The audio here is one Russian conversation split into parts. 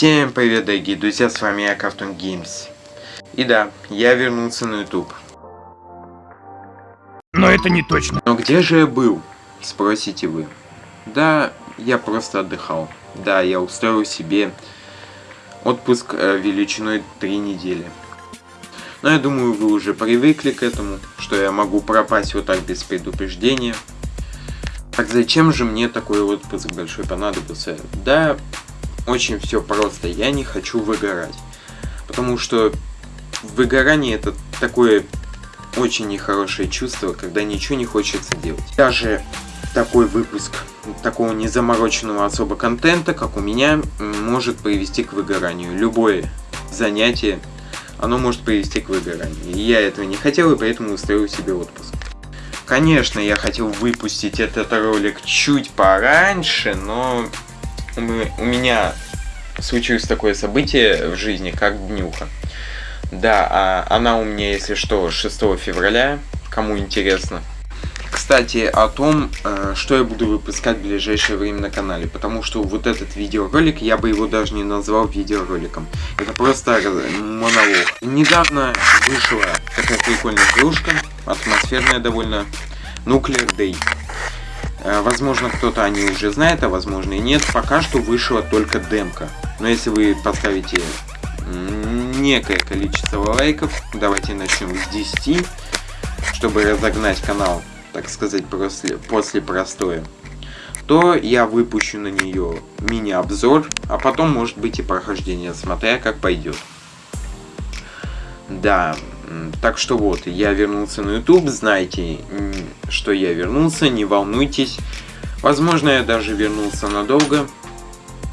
Всем привет, дорогие друзья, с вами я, Cartoon Games. И да, я вернулся на YouTube. Но это не точно. Но где же я был? Спросите вы. Да, я просто отдыхал. Да, я устроил себе отпуск э, величиной 3 недели. Но я думаю, вы уже привыкли к этому, что я могу пропасть вот так без предупреждения. Так зачем же мне такой отпуск большой понадобился? Да, очень все просто. Я не хочу выгорать. Потому что выгорание это такое очень нехорошее чувство, когда ничего не хочется делать. Даже такой выпуск такого незамороченного особо контента, как у меня, может привести к выгоранию. Любое занятие, оно может привести к выгоранию. И я этого не хотел, и поэтому устроил себе отпуск. Конечно, я хотел выпустить этот ролик чуть пораньше, но у меня случилось такое событие в жизни, как днюха. Да, а она у меня, если что, 6 февраля, кому интересно. Кстати, о том, э, что я буду выпускать в ближайшее время на канале, потому что вот этот видеоролик, я бы его даже не назвал видеороликом. Это просто монолог. Недавно вышла такая прикольная игрушка, атмосферная довольно, Nuclear Day. Э, возможно, кто-то о ней уже знает, а возможно и нет. Пока что вышла только демка. Но если вы поставите некое количество лайков, давайте начнем с 10, чтобы разогнать канал, так сказать, после, после простоя, то я выпущу на нее мини-обзор, а потом может быть и прохождение, смотря как пойдет. Да, так что вот, я вернулся на YouTube, знайте, что я вернулся, не волнуйтесь. Возможно, я даже вернулся надолго,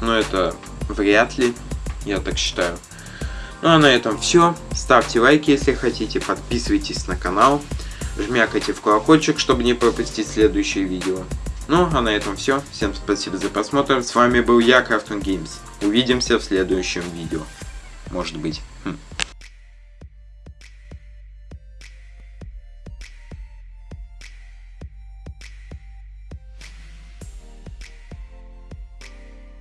но это вряд ли, я так считаю. Ну а на этом все. Ставьте лайки, если хотите, подписывайтесь на канал, жмякайте в колокольчик, чтобы не пропустить следующие видео. Ну а на этом все. Всем спасибо за просмотр. С вами был я, Cartoon Games. Увидимся в следующем видео. Может быть. Хм.